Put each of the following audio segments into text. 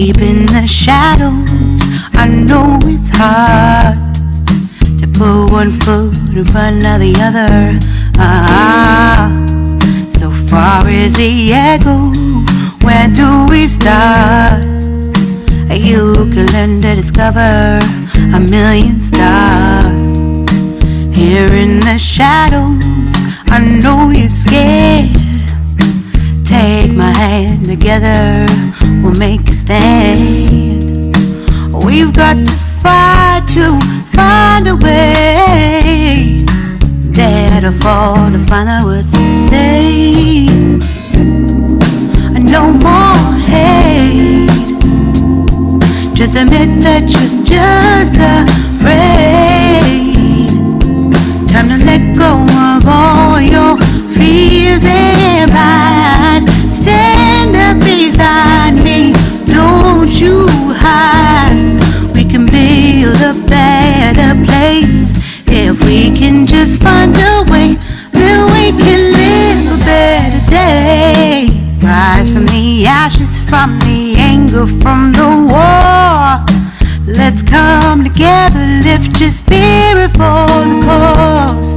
Deep in the shadows, I know it's hard to put one foot in front of the other. Ah, so far as the echo, where do we start? You can learn to discover a million stars. Here in the shadows, I know you're scared. Take my hand together, we'll make We've got to fight to find a way. Dare to fall to find the words to say. No more hate. Just admit that you're just afraid. Time to let go of all your from the anger, from the war. Let's come together, lift your spirit for the cause.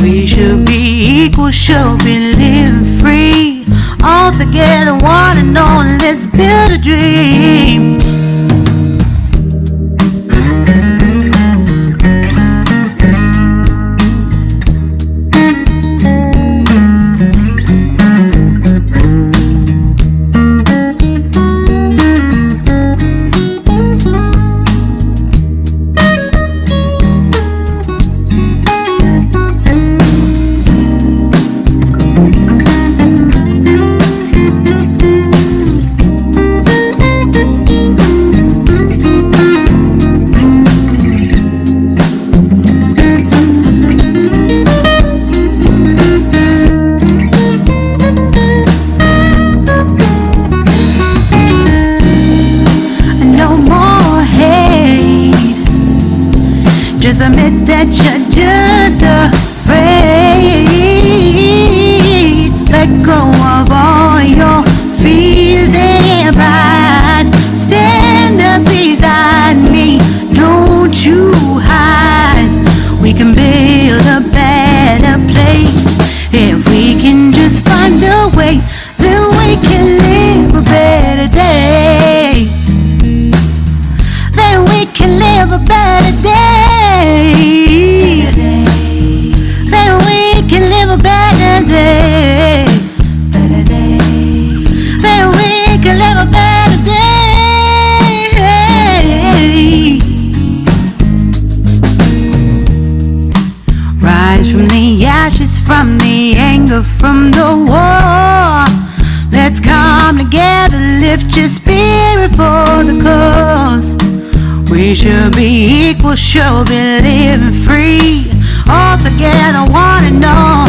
We should be equal, should be living free. All together, one and all, let's build a dream. Admit that you're just afraid. Let go Rise from the ashes, from the anger, from the war. Let's come together, lift your spirit for the cause. We should be equal, should be living free. All together, one and all.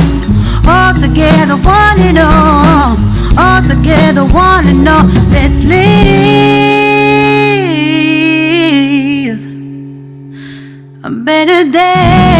All together, one and all. All together, one and all. Let's live a better day.